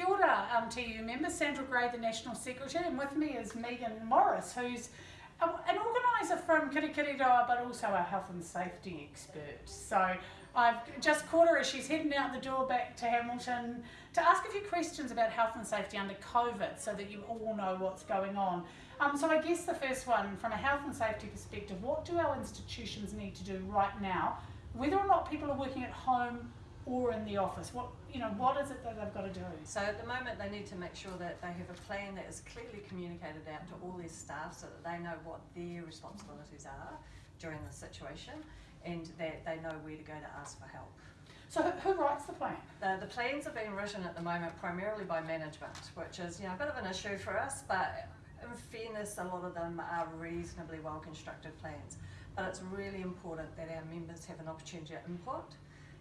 Kia ora, um, TEU member, Sandra Grey, the National Secretary, and with me is Megan Morris, who's an organiser from Kirikiriroa, but also a health and safety expert. So I've just caught her as she's heading out the door back to Hamilton to ask a few questions about health and safety under COVID so that you all know what's going on. Um, so I guess the first one, from a health and safety perspective, what do our institutions need to do right now, whether or not people are working at home or in the office? What you know, what is it that they've got to do? So at the moment they need to make sure that they have a plan that is clearly communicated out to all their staff so that they know what their responsibilities are during the situation and that they know where to go to ask for help. So who, writes the plan? The, the plans are being written at the moment primarily by management, which is you know a bit of an issue for us, but in fairness, a lot of them are reasonably well constructed plans. But it's really important that our members have an opportunity to input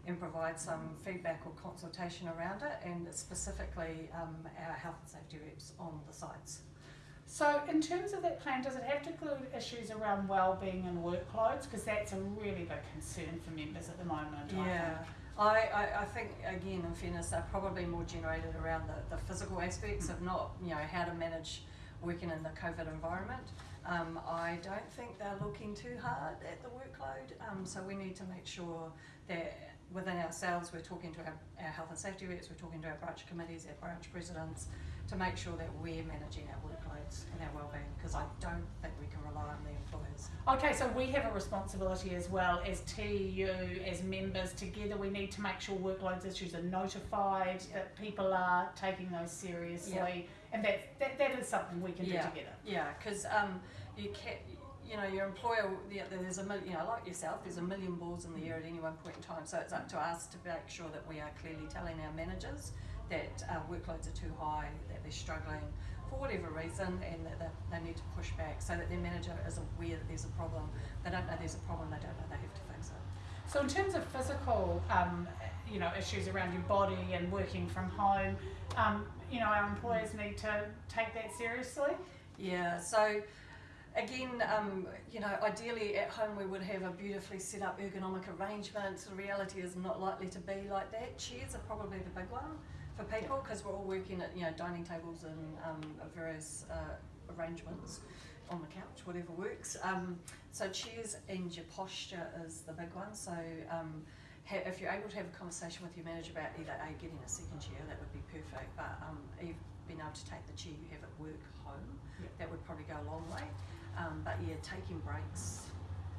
and provide some feedback or consultation around it, and specifically um, our health and safety reps on the sites. So in terms of that plan, does it have to include issues around well-being and workloads? Because that's a really big concern for members at the moment. Yeah. I, I, I think again in fairness they're probably more generated around the, the physical aspects of not you know how to manage working in the COVID environment. Um, I don't think they're looking too hard at the workload, um, so we need to make sure that within ourselves, we're talking to our, our health and safety reps, we're talking to our branch committees, our branch presidents, to make sure that we're managing our workloads and our wellbeing, because I don't think we can rely on the employers. Okay, so we have a responsibility as well as TEU, as members together. We need to make sure workloads issues are notified, that people are taking those seriously, yeah. and that, that that is something we can yeah. do together. Yeah, because um, you can you know, your employer, there's a million, you know, like yourself, there's a million balls in the air at any one point in time. So it's up to us to make sure that we are clearly telling our managers that uh, workloads are too high, that they're struggling for whatever reason, and that they, they need to push back so that their manager is aware that there's a problem. They don't know there's a problem, they don't know they have to fix it. So in terms of physical, um, you know, issues around your body and working from home, um, you know, our employers need to take that seriously. Yeah. So again, um, you know, ideally at home we would have a beautifully set up ergonomic arrangement. The reality is not likely to be like that. Chairs are probably the big one for people because we're all working at you know dining tables and um, various uh, arrangements on the couch, whatever works. Um, so chairs and your posture is the big one. So um, if you're able to have a conversation with your manager about either a getting a second chair, that would be perfect. But um, being able to take the chair you have at work home, yep. that would probably go a long way. Um, but yeah, taking breaks.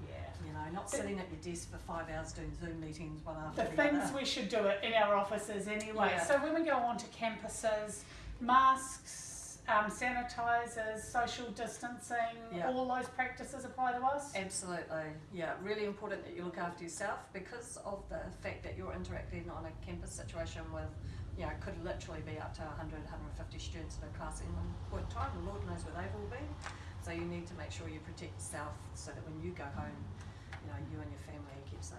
Yeah, you know, not sitting at your desk for five hours doing Zoom meetings one after the, the things other. we should do it in our offices anyway. Yeah. So when we go onto campuses, masks, um, sanitizers, social distancing, yeah. all those practices apply to us? Absolutely, yeah. Really important that you look after yourself because of the fact that you're interacting on a campus situation with, you know, could literally be up to 100, 150 students in a class in one point in time. The Lord knows where they've all been. So you need to make sure you protect yourself so that when you go home, you know, you and your family are kept safe.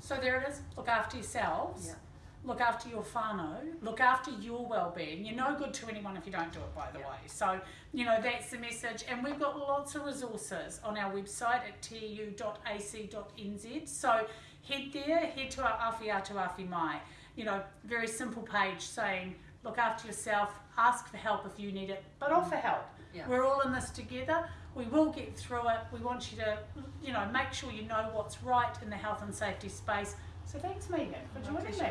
So there it is. Look after yourselves. Yeah. Look after your whānau. Look after your well-being. You're no good to anyone if you don't do it, by the yeah. way. So, you know, that's the message. And we've got lots of resources on our website at teu.ac.nz. So head there, head to our Awhi Mai. You know, very simple page saying, look after yourself, ask for help if you need it, but offer help. Yeah. We're all in this together. We will get through it. We want you to, you know, make sure you know what's right in the health and safety space. So thanks, Megan, for joining me.